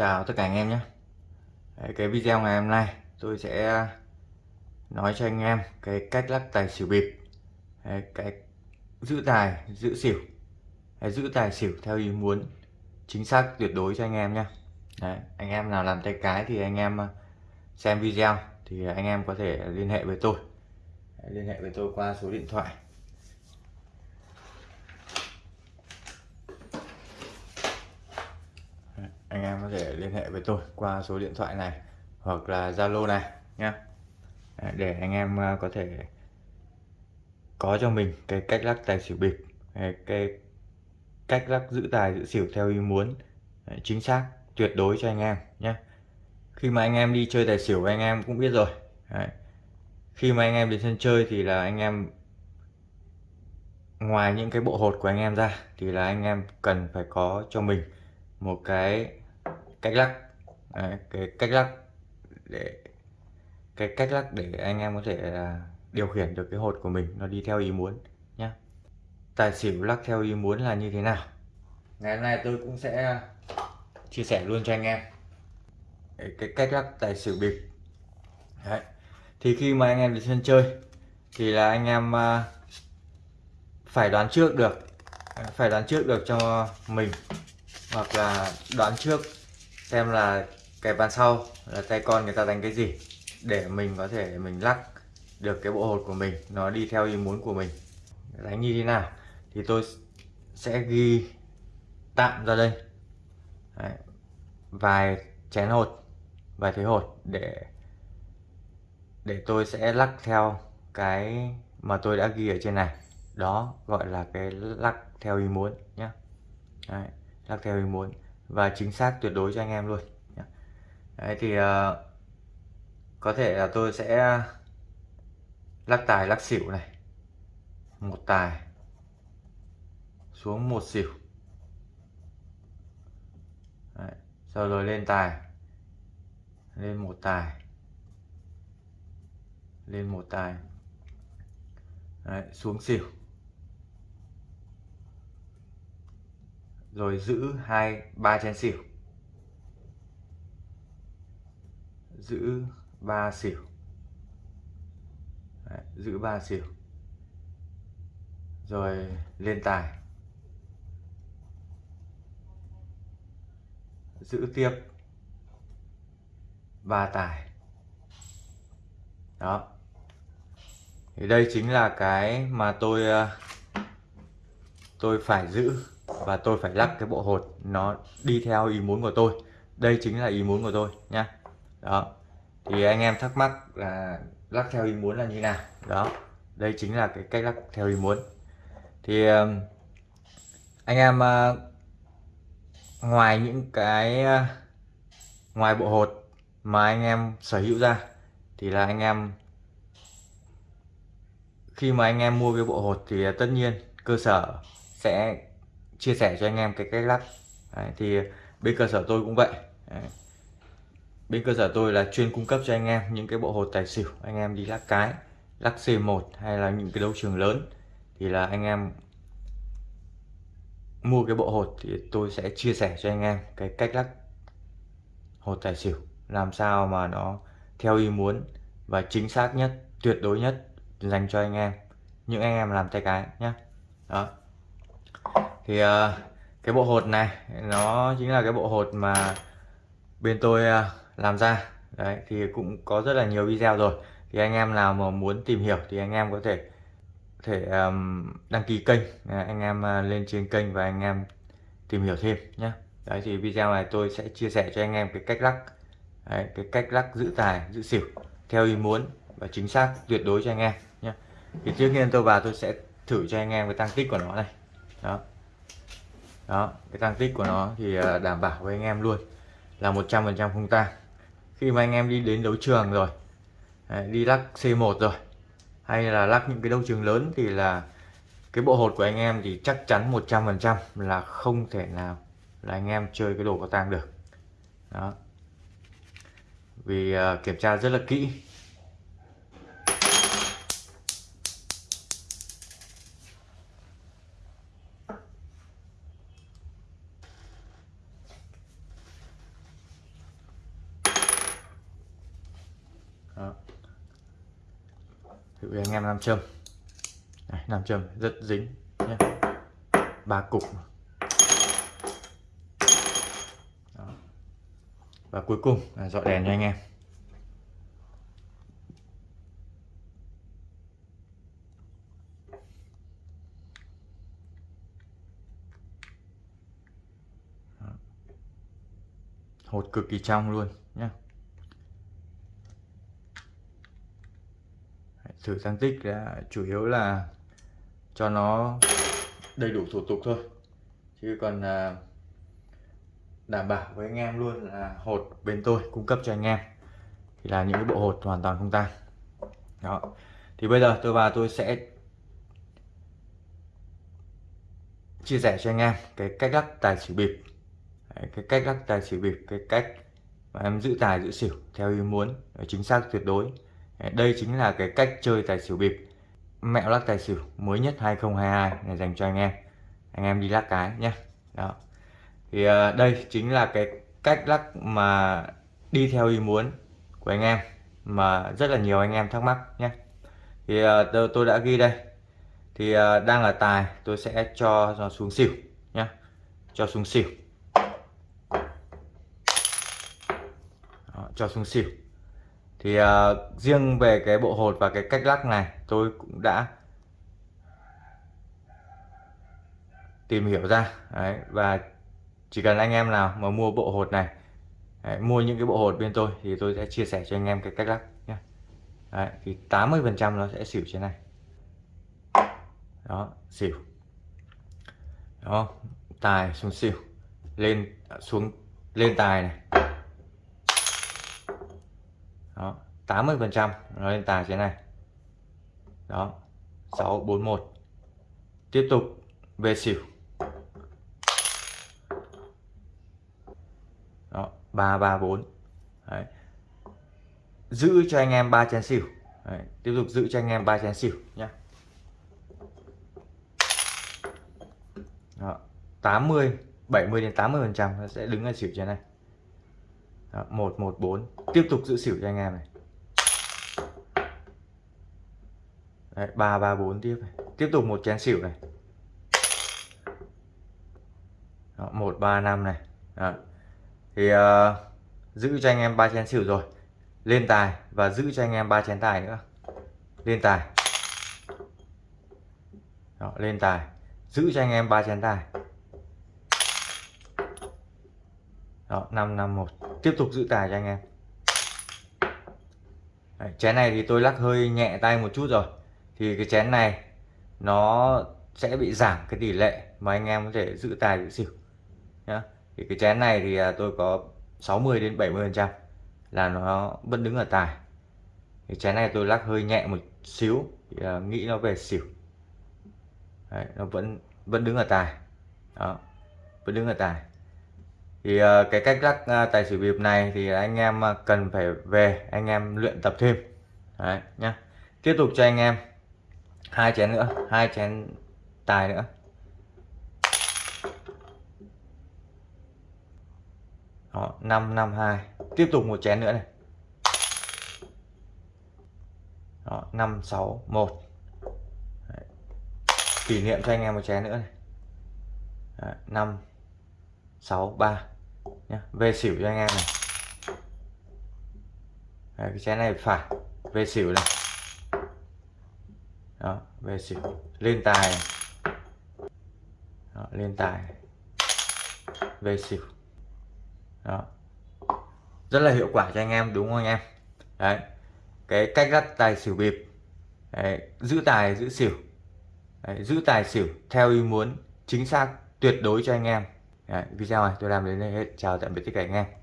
chào tất cả anh em nhé. Cái video ngày hôm nay tôi sẽ nói cho anh em cái cách lắc tài xỉu bịp. Cái giữ tài giữ xỉu. Giữ tài xỉu theo ý muốn chính xác tuyệt đối cho anh em nhé. Đấy, anh em nào làm tay cái thì anh em ờ, xem video thì anh em có thể liên hệ với tôi. Liên hệ với tôi qua số điện thoại anh em có thể liên hệ với tôi qua số điện thoại này hoặc là Zalo này nhé để anh em ờ, có thể có cho mình cái cách lắc tài xỉu bịp, cái cách lắc giữ tài giữ xỉu theo ý muốn chính xác, tuyệt đối cho anh em nhé khi mà anh em đi chơi tài xỉu, anh em cũng biết rồi, Đấy. khi mà anh em đến sân chơi thì là anh em, ngoài những cái bộ hột của anh em ra thì là anh em cần phải có cho mình một cái cách lắc Đấy, cái cách lắc để cái cách lắc để anh em có thể à, điều khiển được cái hột của mình nó đi theo ý muốn nhé tài xỉu lắc theo ý muốn là như thế nào? Ngày hôm nay tôi cũng sẽ chia sẻ luôn cho anh em. Cái cách lắc tài xỉu bịp. Đấy. thì khi mà anh em đi sân chơi thì là anh em à, phải đoán trước được phải đoán trước được cho mình hoặc là đoán trước xem là cái bàn sau là tay con người ta đánh cái gì để mình có thể mình lắc được cái bộ hột của mình nó đi theo ý muốn của mình. Đánh như thế nào thì tôi sẽ ghi tạm ra đây. Đấy. vài chén hột vài thế hột để để tôi sẽ lắc theo cái mà tôi đã ghi ở trên này. Đó gọi là cái lắc theo ý muốn nhé Đấy, lắc theo ý muốn và chính xác tuyệt đối cho anh em luôn. Đấy thì uh, có thể là tôi sẽ lắc tài lắc xỉu này. Một tài xuống một xỉu. Đấy. sau rồi lên tài. Lên một tài. Lên một tài. Đấy, xuống xỉu. Rồi giữ hai ba chén xỉu. Giữ ba xỉu. Đấy, giữ ba xỉu. Rồi lên tài. Giữ tiếp ba tài. Đó. Thì đây chính là cái mà tôi ờ, tôi phải giữ và tôi phải lắc cái bộ hột nó đi theo ý muốn của tôi. Đây chính là ý muốn của tôi, nhá. Đó. Thì anh em thắc mắc là lắc theo ý muốn là như nào? Đó. Đây chính là cái cách lắc theo ý muốn. Thì anh em ờ, ngoài những cái ờ, ngoài bộ hột mà anh em sở hữu ra, thì là anh em, khi mà anh em mua cái bộ hột thì ờ, tất nhiên cơ sở sẽ chia sẻ cho anh em cái cách lắc Đấy, thì bên cơ sở tôi cũng vậy. Đấy. bên cơ sở tôi là chuyên cung cấp cho anh em những cái bộ hột tài xỉu. Anh em đi lắc cái lắc C1 hay là những cái đấu trường lớn thì là anh em mua cái bộ hột thì tôi sẽ chia sẻ cho anh em cái cách lắc hột tài xỉu làm sao mà nó theo ý muốn và chính xác nhất tuyệt đối nhất dành cho anh em. Những anh em làm tay cái nhé đó thì uh, cái bộ hột này nó chính là cái bộ hột mà bên tôi uh, làm ra. Đấy thì cũng có rất là nhiều video rồi. Thì anh em nào mà muốn tìm hiểu thì anh em có thể thể um, đăng ký kênh. Ờ, anh em uh, lên trên kênh và anh em tìm hiểu thêm nhé đấy thì video này tôi sẽ chia sẻ cho anh em cái cách lắc đấy, cái cách lắc giữ tài giữ xỉu theo ý muốn và chính xác tuyệt đối cho anh em nhé thì trước tiên tôi vào tôi sẽ thử cho anh em cái tăng tích của nó này. Đó đó cái tăng tích của nó thì ờ, đảm bảo với anh em luôn là 100% không tang khi mà anh em đi đến đấu trường rồi đi lắc C1 rồi hay là lắc những cái đấu trường lớn thì là cái bộ hột của anh em thì chắc chắn 100% là không thể nào là anh em chơi cái đồ có tang được. Đó. Vì uh, kiểm tra rất là kỹ. Thử anh em nam châm. Đấy, nam châm rất dính nhé ba cục Đó. và cuối cùng là dọi đèn cho anh em. Hột cực kỳ trong luôn nhé thử sang tích là chủ yếu là cho nó đầy đủ thủ tục thôi. Chứ còn à, đảm bảo với anh em luôn là hột bên tôi cung cấp cho anh em thì là những cái bộ hột hoàn toàn không tan đó. Thì bây giờ tôi và tôi sẽ chia sẻ cho anh em cái cách lắc tài xỉu bịp. Cái cách lắc tài xỉu bịp cái cách mà em giữ tài giữ xỉu theo ý muốn chính xác tuyệt đối đây chính là cái cách chơi tài xỉu bịp. Mẹo lắc tài xỉu mới nhất 2022 này dành cho anh em. Anh em đi lắc cái nhé đó. Thì ờ, đây chính là cái cách lắc mà đi theo ý muốn của anh em mà rất là nhiều anh em thắc mắc nhé thì ờ, tôi đã ghi đây. Thì ờ, đang là tài tôi sẽ cho nó xuống xỉu nhé cho xuống xỉu. Đó, cho xuống xỉu thì uh, riêng về cái bộ hột và cái cách lắc này tôi cũng đã tìm hiểu ra. Đấy, và chỉ cần anh em nào mà mua bộ hột này đấy, mua những cái bộ hột bên tôi thì tôi sẽ chia sẻ cho anh em cái cách lắc nhé đấy, thì 80 phần trăm nó sẽ xỉu trên này. Đó xỉu. Đó tài xuống xỉu lên à, xuống lên tài này đó 80 phần trăm nó lên tài thế này đó 641 tiếp tục, về xỉu đó 334 Đấy. giữ cho anh em ba chén xỉu Đấy. tiếp tục giữ cho anh em ba chén xỉu nhé đó. 80 70 đến 80 phần trăm sẽ đứng ở xỉu trên này đó, 114 tiếp tục giữ xỉu cho anh em này. Đấy, 334 tiếp này. tiếp tục một chén xỉu này. Đó, 135 này. Đó. thì uh, giữ cho anh em ba chén xỉu rồi. Lên tài và giữ cho anh em ba chén tài nữa. Lên tài. Đó, lên tài. Giữ cho anh em ba chén tài. Đó, 551 tiếp tục giữ tài cho anh em. Đấy, chén này thì tôi lắc hơi nhẹ tay một chút rồi. Thì cái chén này nó sẽ bị giảm cái tỷ lệ mà anh em có thể giữ tài giữ xỉu nhá. Thì cái chén này thì à, tôi có 60 đến 70 phần trăm là nó vẫn đứng ở tài. Thì chén này tôi lắc hơi nhẹ một xíu thì uh, nghĩ nó về xỉu. Đấy, nó vẫn vẫn đứng ở tài. Đó vẫn đứng ở tài thì ờ, cái cách lắc ờ, tài xỉu bịp này thì anh em ờ, cần phải về anh em luyện tập thêm. Đấy, nhá. Tiếp tục cho anh em hai chén nữa hai chén tài nữa. Đó năm năm hai. Tiếp tục một chén nữa này. Đó năm sáu một. Kỷ niệm cho anh em một chén nữa này. Năm sáu ba nhá về xỉu cho anh em này. Đấy, cái chén này phải về xỉu này. Đó về xỉu. Lên tài đó, lên tài về xỉu. Đó. Rất là hiệu quả cho anh em đúng không anh em? Đấy cái cách lắc tài xỉu bịp. Đấy, giữ tài giữ xỉu. Đấy, giữ tài xỉu theo ý muốn chính xác tuyệt đối cho anh em đấy, video này tôi làm đến đây hết. Chào tạm biệt tất cả anh em.